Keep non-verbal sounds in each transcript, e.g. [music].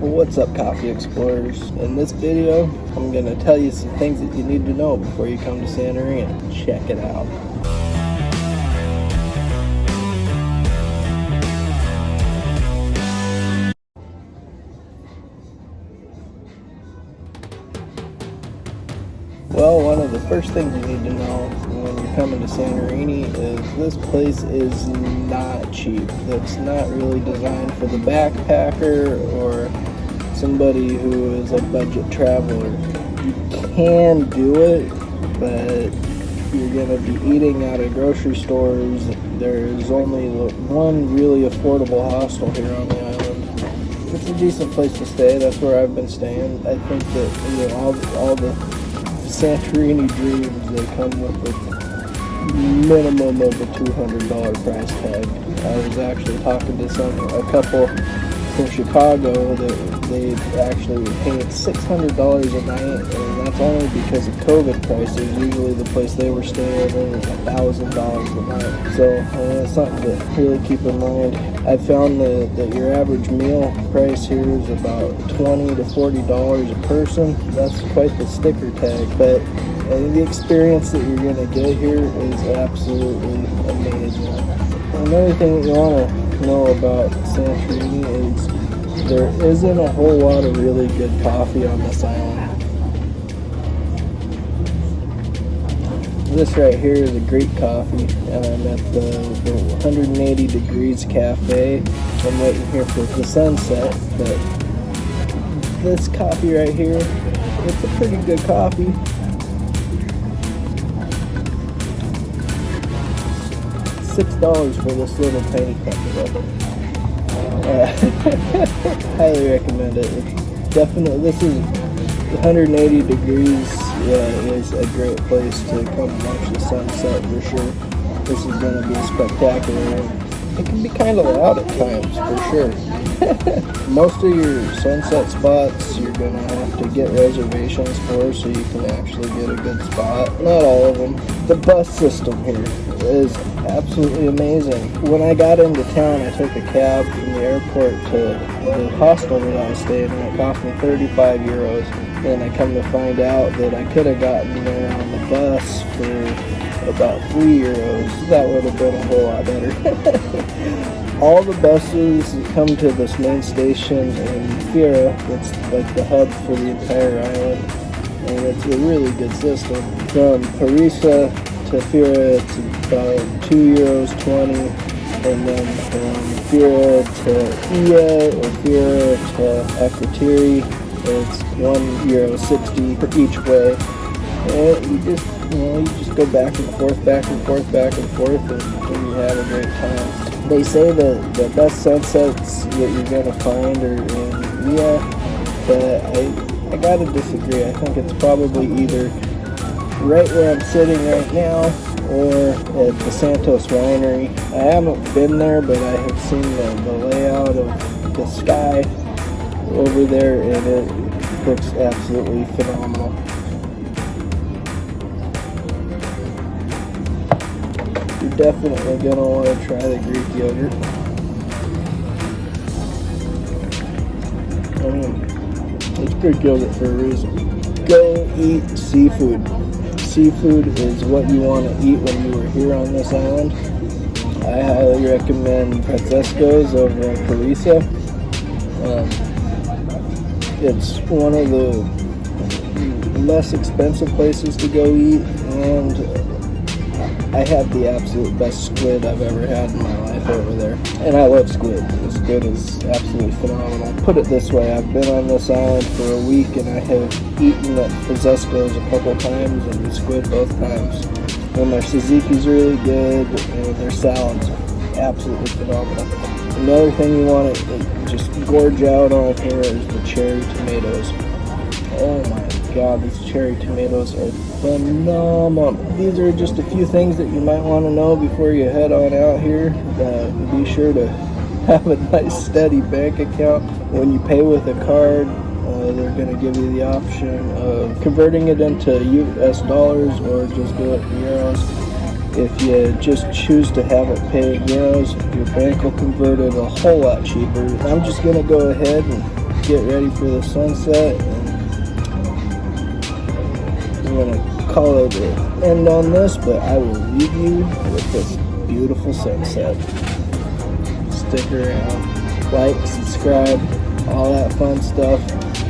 What's up coffee explorers? In this video, I'm to tell you some things that you need to know before you come to Santorini. Check it out. Well, one of the first things you need to know when you're coming to Santorini is this place is not cheap. It's not really designed for the backpacker or somebody who is a budget traveler. You can do it, but you're going to be eating out of grocery stores. There's only one really affordable hostel here on the island. It's a decent place to stay. That's where I've been staying. I think that you know all all the Santorini dreams they come with a minimum of a $200 price tag. I was actually talking to some a couple from Chicago that they actually paid $600 a night, and that's only because of COVID prices. Usually the place they were staying in was $1,000 a night. So uh, it's something to really keep in mind. I found that, that your average meal price here is about 20 to $40 a person. That's quite the sticker tag, but uh, the experience that you're going to get here is absolutely amazing. Another thing that you want to know about San Santorini is there isn't a whole lot of really good coffee on this island. This right here is a great coffee, and I'm at the, the 180 Degrees Cafe. I'm waiting here for the sunset, but this coffee right here, it's a pretty good coffee. Six dollars for this little tiny cup uh, [laughs] highly recommend it. It's definitely, this is 180 degrees uh, is a great place to come watch the sunset for sure. This is going to be spectacular. It can be kind of loud at times for sure. Most of your sunset spots you're going to have to get reservations for so you can actually get a good spot. Not all of them. The bus system here is absolutely amazing. When I got into town, I took a cab from the airport to the hostel that I staying in. It cost me 35 euros. And I come to find out that I could have gotten there on the bus for about 3 euros. That would have been a whole lot better. [laughs] All the buses come to this main station in Fira. It's like the hub for the entire island. And it's a really good system. From Perissa to Fira, it's about 2 euros 20 and then from Fira to Oia or Fira to Akrotiri, it's 1 euro 60 for each way. And you just, you know, you just go back and forth, back and forth, back and forth, and, and you have a great time. They say that the best sunsets that you're to find are in Oia, but I, I gotta disagree. I think it's probably either right where I'm sitting right now or at the Santos Winery. I haven't been there, but I have seen the, the layout of the sky over there and it looks absolutely phenomenal. Definitely to want to try the Greek yogurt. I mean, it's Greek yogurt for a reason. Go eat seafood seafood is what you want to eat when you were here on this island. I highly recommend Francesco's over in Perissa. Um, it's one of the less expensive places to go eat and I had the absolute best squid I've ever had in my life over there. And I love squid. The squid is absolutely phenomenal. Put it this way, I've been on this island for a week and I have eaten at Francesco's a couple times and the squid both times. And their tzatziki's really good and their salads absolutely phenomenal. Another thing you want to just gorge out on here is the cherry tomatoes. Oh my god, these cherry tomatoes are phenomenal. These are just a few things that you might want to know before you head on out here. Uh, be sure to [laughs] have a nice steady bank account. When you pay with a card, uh, they're going to give you the option of converting it into US dollars or just do it in euros. If you just choose to have it pay in euros, your bank will convert it a whole lot cheaper. I'm just going to go ahead and get ready for the sunset. Gonna call it an end on this, but I will leave you with this beautiful sunset. Stick around, like, subscribe, all that fun stuff,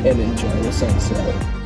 and enjoy the sunset.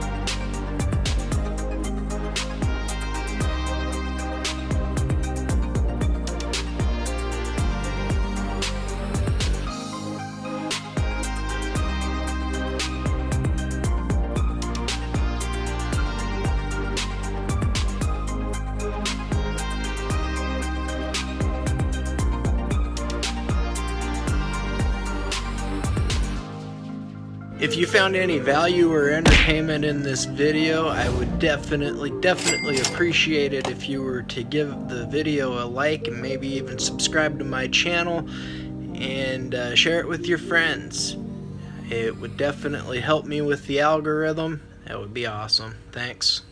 If you found any value or entertainment in this video, I would definitely, definitely appreciate it if you were to give the video a like and maybe even subscribe to my channel and uh, share it with your friends. It would definitely help me with the algorithm. That would be awesome. Thanks.